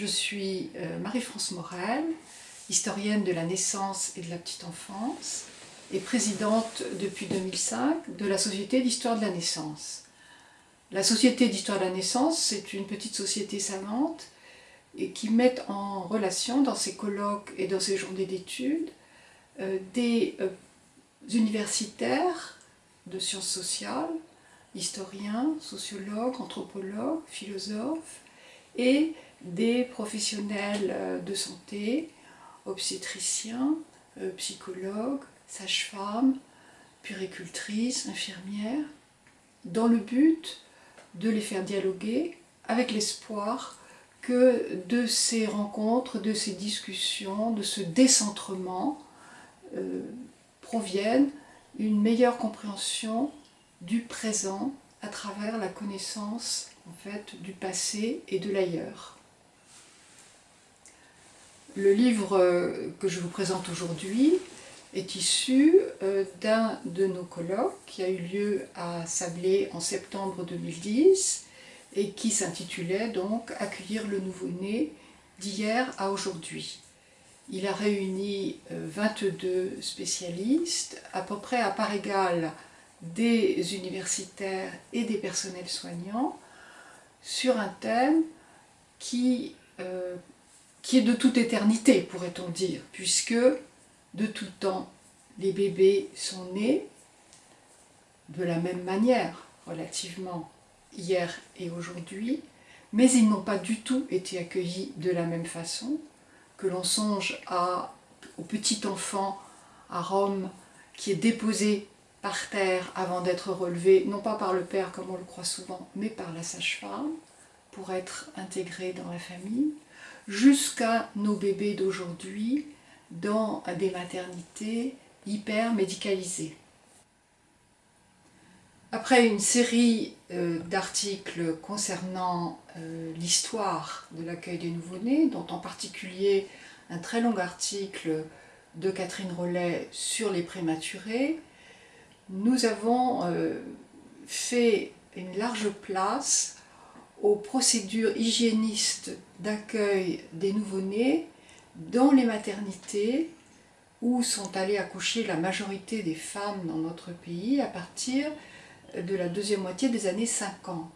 Je suis euh, Marie-France Morel, historienne de la naissance et de la petite enfance et présidente depuis 2005 de la Société d'histoire de la naissance. La Société d'histoire de la naissance, c'est une petite société savante et qui met en relation dans ses colloques et dans ses journées d'études euh, des euh, universitaires de sciences sociales, historiens, sociologues, anthropologues, philosophes et des professionnels euh, de santé, obstétriciens, psychologues, sages-femmes, puricultrices, infirmières, dans le but de les faire dialoguer avec l'espoir que de ces rencontres, de ces discussions, de ce décentrement, euh, provienne une meilleure compréhension du présent à travers la connaissance en du passé et de l'ailleurs. Le livre euh, que je vous présente aujourd'hui est issu euh, d'un de nos colloques qui a eu lieu à Sablé en septembre 2010 et qui s'intitulait donc « Accueillir le nouveau-né d'hier à aujourd'hui ». Il a réuni 22 euh, spécialistes, à peu près à part égale des universitaires et des personnels soignants, sur un thème qui, qui est de toute éternité, pourrait-on dire, puisque de tout temps, les bébés sont nés de la même manière, relativement hier et aujourd'hui, mais ils n'ont pas du tout été accueillis de la même façon, que l'on songe au petit enfant à Rome qui est déposé par terre avant d'être relevé, non pas par le père comme on le croit souvent, mais par la sage-femme, pour être intégré dans la famille, jusqu'à nos bébés d'aujourd'hui dans des maternités hyper médicalisées. Après une série euh, d'articles concernant euh, l'histoire de l'accueil des nouveau-nés, dont en particulier un très long article de Catherine Rollet sur les prématurés, nous avons euh, fait une large place aux procédures hygiénistes d'accueil des nouveau-nés dans les maternités où sont allées accoucher la majorité des femmes dans notre pays à partir de la deuxième moitié des années 50.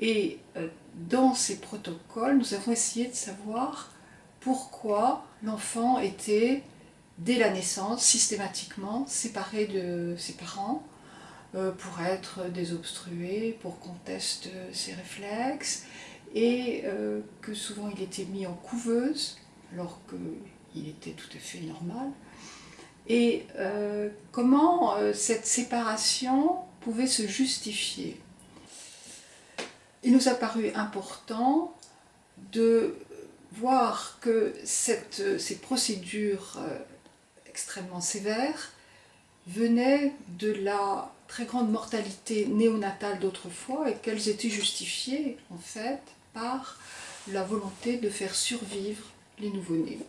Et euh, dans ces protocoles, nous avons essayé de savoir pourquoi l'enfant était, dès la naissance, systématiquement séparé de ses parents, pour être désobstrué, pour qu'on teste ses réflexes, et euh, que souvent il était mis en couveuse, alors qu'il était tout à fait normal. Et comment cette séparation pouvait se justifier? Il nous a paru important de voir que cette, ces procédures euh, extrêmement sévères venaient de la très grande mortalité néonatale d'autrefois et qu'elles étaient justifiées en fait par la volonté de faire survivre les nouveau-nés.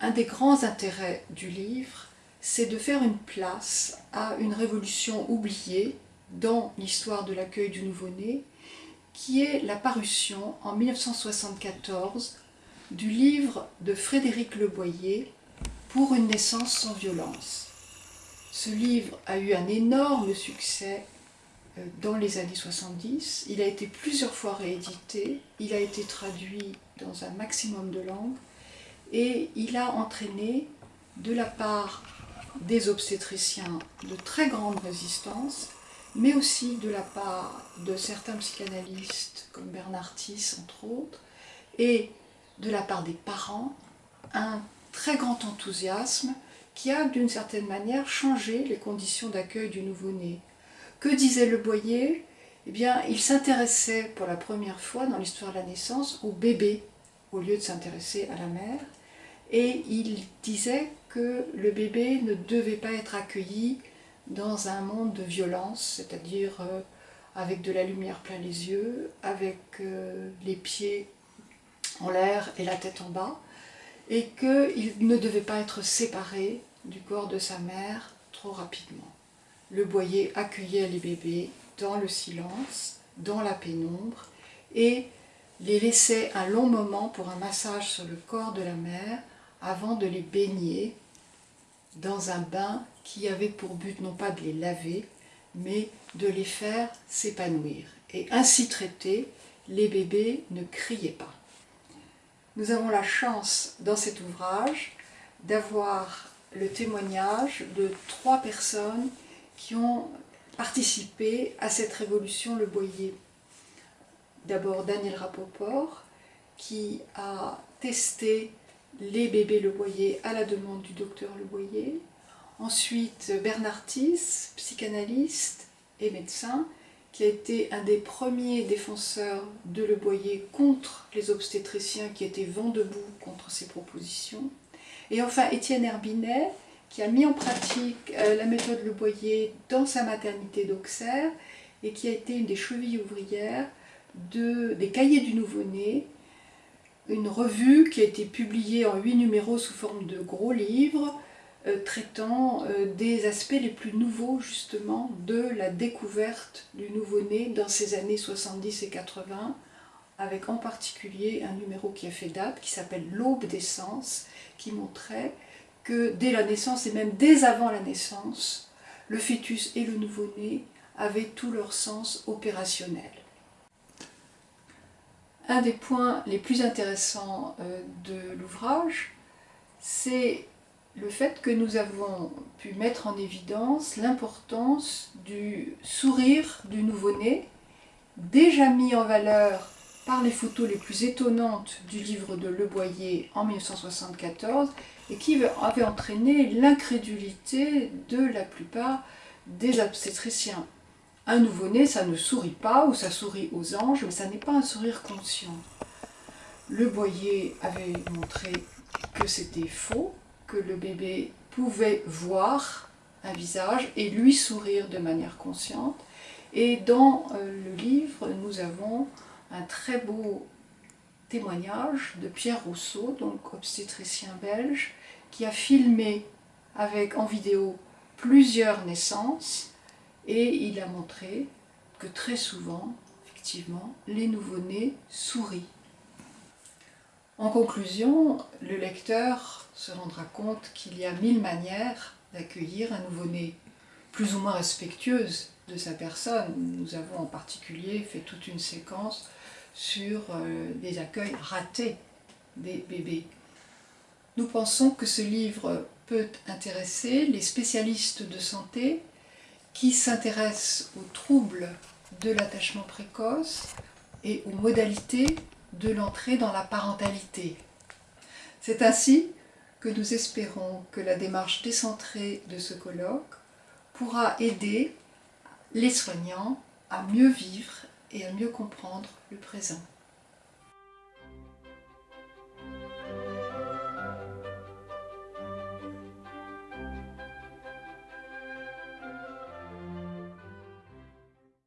Un des grands intérêts du livre, c'est de faire une place à une révolution oubliée dans l'histoire de l'accueil du nouveau-né, qui est la parution en 1974 du livre de Frédéric Leboyer « Pour une naissance sans violence ». Ce livre a eu un énorme succès euh, dans les années 70, il a été plusieurs fois réédité, il a été traduit dans un maximum de langues. Et il a entraîné de la part des obstétriciens de très grande résistance, mais aussi de la part de certains psychanalystes comme Bernard Tiss entre autres, et de la part des parents, un très grand enthousiasme qui a d'une certaine manière changé les conditions d'accueil du nouveau-né. Que disait Le Boyer? Eh bien, il s'intéressait pour la première fois dans l'histoire de la naissance au bébé, au lieu de s'intéresser à la mère, et il disait que le bébé ne devait pas être accueilli dans un monde de violence, c'est-à-dire euh, avec de la lumière plein les yeux, avec euh, les pieds en l'air et la tête en bas, et qu'il ne devait pas être séparé du corps de sa mère trop rapidement. Le boyer accueillait les bébés dans le silence, dans la pénombre, et les laissait un long moment pour un massage sur le corps de la mère avant de les baigner dans un bain qui avait pour but non pas de les laver, mais de les faire s'épanouir. Et ainsi traités, les bébés ne criaient pas. Nous avons la chance dans cet ouvrage d'avoir le témoignage de trois personnes qui ont participé à cette révolution Le Boyer. D'abord Daniel Rapoport, qui a testé les bébés Le Boyer à la demande du docteur Le Boyer. Ensuite Bernard Tiss, psychanalyste et médecin, qui a été un des premiers défenseurs de Le Boyer contre les obstétriciens qui étaient vent debout contre ses propositions. Et enfin Étienne Herbinet, qui a mis en pratique euh, la méthode Le Boyer dans sa maternité d'Auxerre et qui a été une des chevilles ouvrières de, des cahiers du nouveau-né, une revue qui a été publiée en huit numéros sous forme de gros livres, traitant euh, des aspects les plus nouveaux justement de la découverte du nouveau-né dans ces années 70 et 80, avec en particulier un numéro qui a fait date, qui s'appelle L'aube des sens, qui montrait que dès la naissance, et même dès avant la naissance, le fœtus et le nouveau-né avaient tout leur sens opérationnel. Un des points les plus intéressants euh, de l'ouvrage, c'est le fait que nous avons pu mettre en évidence l'importance du sourire du nouveau-né, déjà mis en valeur par les photos les plus étonnantes du livre de Le Boyer en 1974 et qui avait entraîné l'incrédulité de la plupart des obstétriciens. Un nouveau-né, ça ne sourit pas ou ça sourit aux anges, mais ça n'est pas un sourire conscient. Le Boyer avait montré que c'était faux, le bébé pouvait voir un visage et lui sourire de manière consciente. Et dans euh, le livre, nous avons un très beau témoignage de Pierre Rousseau, donc obstétricien belge, qui a filmé avec en vidéo plusieurs naissances et il a montré que très souvent, effectivement, les nouveau-nés sourient. En conclusion, le lecteur se rendra compte qu'il y a mille manières d'accueillir un nouveau-né, plus ou moins respectueuse de sa personne. Nous avons en particulier fait toute une séquence sur euh, des accueils ratés des bébés. Nous pensons que ce livre peut intéresser les spécialistes de santé qui s'intéressent aux troubles de l'attachement précoce et aux modalités de l'entrée dans la parentalité. C'est ainsi que nous espérons que la démarche décentrée de ce colloque pourra aider les soignants à mieux vivre et à mieux comprendre le présent.